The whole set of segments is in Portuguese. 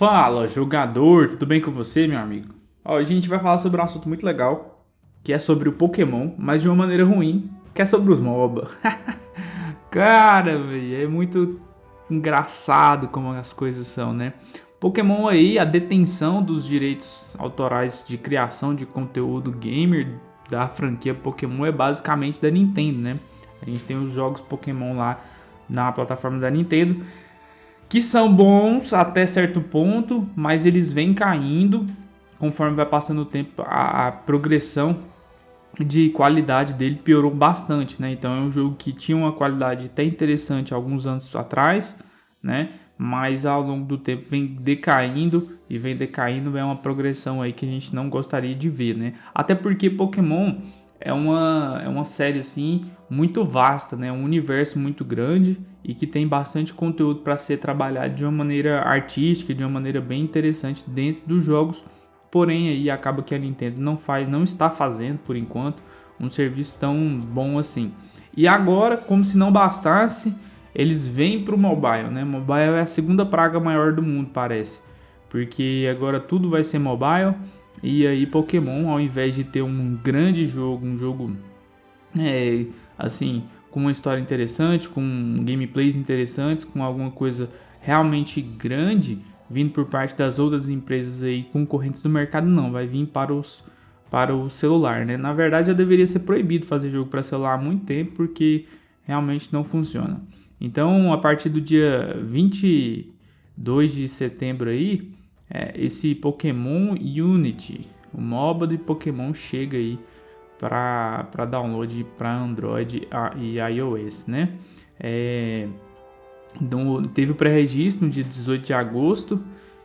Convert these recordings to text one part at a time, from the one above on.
Fala, jogador, tudo bem com você, meu amigo? Hoje a gente vai falar sobre um assunto muito legal, que é sobre o Pokémon, mas de uma maneira ruim, que é sobre os MOBA. Cara, véio, é muito engraçado como as coisas são, né? Pokémon aí, a detenção dos direitos autorais de criação de conteúdo gamer da franquia Pokémon é basicamente da Nintendo, né? A gente tem os jogos Pokémon lá na plataforma da Nintendo que são bons até certo ponto, mas eles vêm caindo conforme vai passando o tempo. A, a progressão de qualidade dele piorou bastante, né? Então é um jogo que tinha uma qualidade até interessante alguns anos atrás, né? Mas ao longo do tempo vem decaindo e vem decaindo é uma progressão aí que a gente não gostaria de ver, né? Até porque Pokémon é uma, é uma série assim muito vasta, né? Um universo muito grande e que tem bastante conteúdo para ser trabalhado de uma maneira artística, de uma maneira bem interessante dentro dos jogos. Porém, aí acaba que a Nintendo não faz, não está fazendo por enquanto um serviço tão bom assim. E agora, como se não bastasse, eles vêm para o mobile, né? Mobile é a segunda praga maior do mundo, parece, porque agora tudo vai ser mobile. E aí Pokémon, ao invés de ter um grande jogo, um jogo é, assim com uma história interessante, com gameplays interessantes, com alguma coisa realmente grande vindo por parte das outras empresas aí concorrentes do mercado, não, vai vir para os para o celular, né? Na verdade, já deveria ser proibido fazer jogo para celular há muito tempo, porque realmente não funciona. Então, a partir do dia 22 de setembro aí, é, esse Pokémon Unity, o MOBA de Pokémon chega aí para download para Android e iOS, né? É, então, teve o pré-registro no dia 18 de agosto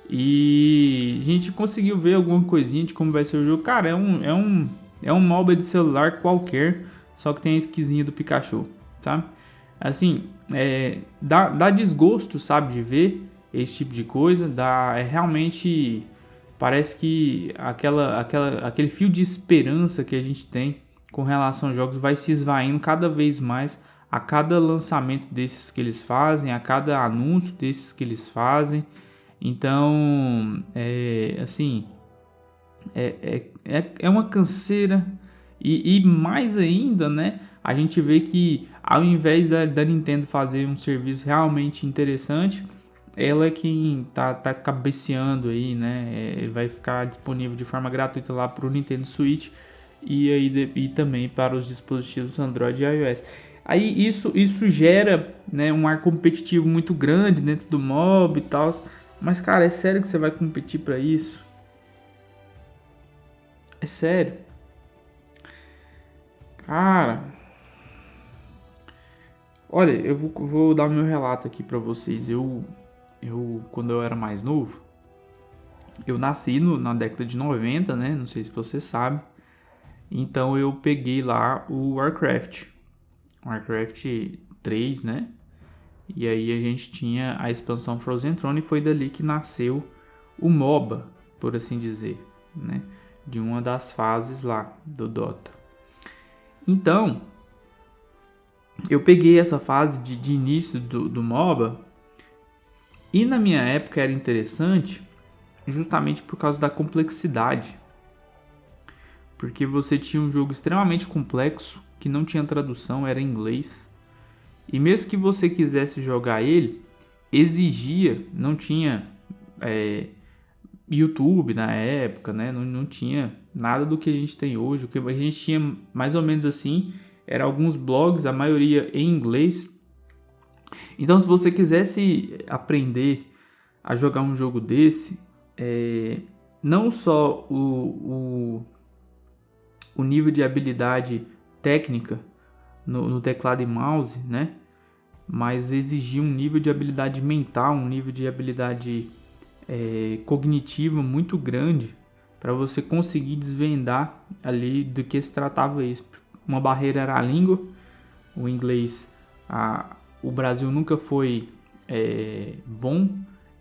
e a gente conseguiu ver alguma coisinha de como vai ser o jogo. Cara, é um, é um, é um MOBA de celular qualquer, só que tem a esquisinha do Pikachu, tá? Assim, é, dá, dá desgosto, sabe, de ver esse tipo de coisa, dá, é realmente parece que aquela, aquela, aquele fio de esperança que a gente tem com relação aos jogos vai se esvaindo cada vez mais a cada lançamento desses que eles fazem, a cada anúncio desses que eles fazem. Então, é assim, é, é, é, é uma canseira. E, e mais ainda, né? A gente vê que ao invés da, da Nintendo fazer um serviço realmente interessante, ela é quem tá, tá cabeceando aí, né? É, vai ficar disponível de forma gratuita lá para o Nintendo Switch e, aí, e também para os dispositivos Android e iOS. Aí isso, isso gera né, um ar competitivo muito grande dentro do mob e tal. Mas, cara, é sério que você vai competir para isso? É sério? Cara, olha, eu vou, vou dar meu relato aqui para vocês. Eu eu quando eu era mais novo, eu nasci no, na década de 90, né? Não sei se você sabe. Então eu peguei lá o Warcraft. Warcraft 3, né? E aí a gente tinha a expansão Frozen Throne e foi dali que nasceu o MOBA, por assim dizer, né? De uma das fases lá do Dota. Então, eu peguei essa fase de, de início do, do MOBA e na minha época era interessante justamente por causa da complexidade. Porque você tinha um jogo extremamente complexo, que não tinha tradução, era em inglês. E mesmo que você quisesse jogar ele, exigia, não tinha é, YouTube na época, né? Não, não tinha nada do que a gente tem hoje. O que a gente tinha mais ou menos assim, era alguns blogs, a maioria em inglês, então, se você quisesse aprender a jogar um jogo desse, é, não só o, o, o, nível de habilidade técnica no, no, teclado e mouse, né? Mas exigir um nível de habilidade mental, um nível de habilidade é, cognitiva muito grande para você conseguir desvendar ali do que se tratava isso. Uma barreira era a língua, o inglês, a, o Brasil nunca foi é, bom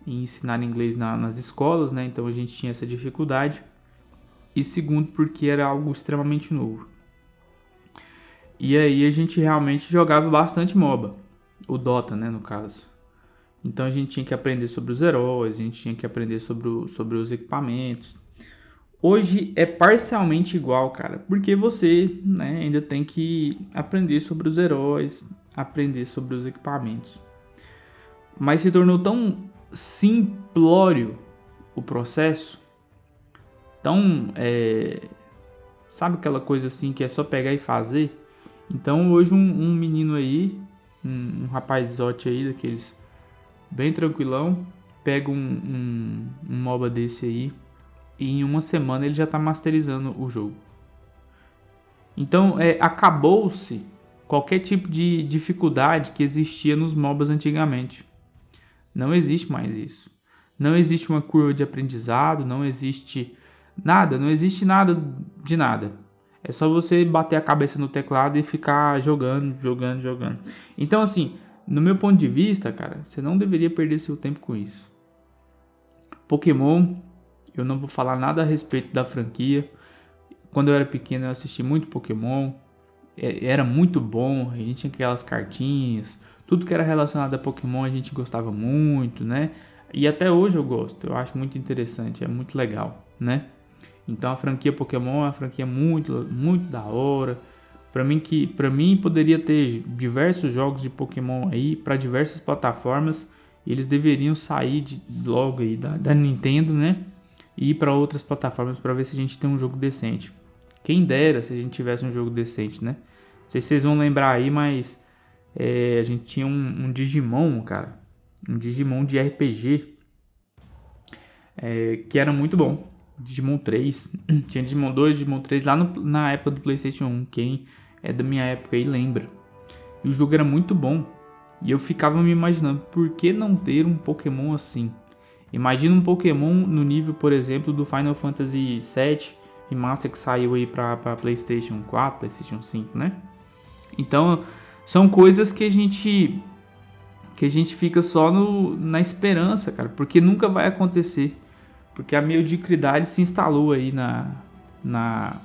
em ensinar inglês na, nas escolas, né? Então a gente tinha essa dificuldade. E segundo, porque era algo extremamente novo. E aí a gente realmente jogava bastante MOBA, o Dota, né, no caso. Então a gente tinha que aprender sobre os heróis, a gente tinha que aprender sobre, o, sobre os equipamentos. Hoje é parcialmente igual, cara, porque você né, ainda tem que aprender sobre os heróis, aprender sobre os equipamentos. Mas se tornou tão simplório o processo, tão. É, sabe aquela coisa assim que é só pegar e fazer? Então hoje um, um menino aí, um, um rapazote aí daqueles bem tranquilão, pega um, um, um MOBA desse aí e em uma semana ele já está masterizando o jogo. Então é, acabou-se qualquer tipo de dificuldade que existia nos MOBAs antigamente. Não existe mais isso. Não existe uma curva de aprendizado, não existe nada, não existe nada de nada. É só você bater a cabeça no teclado e ficar jogando, jogando, jogando. Então, assim, no meu ponto de vista, cara, você não deveria perder seu tempo com isso. Pokémon, eu não vou falar nada a respeito da franquia. Quando eu era pequeno, eu assisti muito Pokémon. É, era muito bom, a gente tinha aquelas cartinhas. Tudo que era relacionado a Pokémon a gente gostava muito, né? E até hoje eu gosto, eu acho muito interessante, é muito legal, né? Então a franquia Pokémon é uma franquia muito, muito da hora. Para mim que para mim poderia ter diversos jogos de Pokémon aí para diversas plataformas. Eles deveriam sair de, logo aí da, da Nintendo, né? E ir para outras plataformas para ver se a gente tem um jogo decente. Quem dera se a gente tivesse um jogo decente, né? Não sei se vocês vão lembrar aí, mas é, a gente tinha um, um, Digimon, cara. Um Digimon de RPG. É, que era muito bom. Digimon 3. Tinha Digimon 2, Digimon 3 lá no, na época do PlayStation 1. Quem é da minha época aí lembra. E o jogo era muito bom. E eu ficava me imaginando, por que não ter um Pokémon assim? Imagina um Pokémon no nível, por exemplo, do Final Fantasy VII Remaster que saiu aí para PlayStation 4, PlayStation 5, né? Então, são coisas que a gente que a gente fica só no, na esperança, cara, porque nunca vai acontecer. Porque a mediocridade se instalou aí na, na,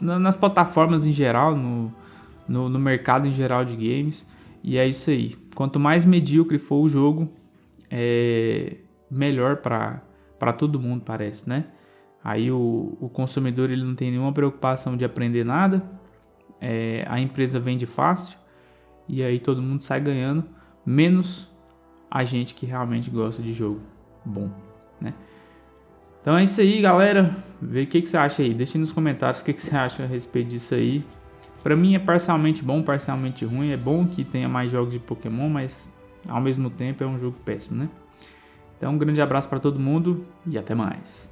na nas plataformas em geral, no, no, no, mercado em geral de games. E é isso aí. Quanto mais medíocre for o jogo, é melhor para todo mundo, parece, né? Aí o, o consumidor ele não tem nenhuma preocupação de aprender nada, é, a empresa vende fácil e aí todo mundo sai ganhando, menos a gente que realmente gosta de jogo bom, né? Então é isso aí, galera. Vê o que, que você acha aí. Deixe nos comentários o que, que você acha a respeito disso aí. Pra mim é parcialmente bom, parcialmente ruim. É bom que tenha mais jogos de Pokémon, mas ao mesmo tempo é um jogo péssimo, né? Então um grande abraço para todo mundo e até mais.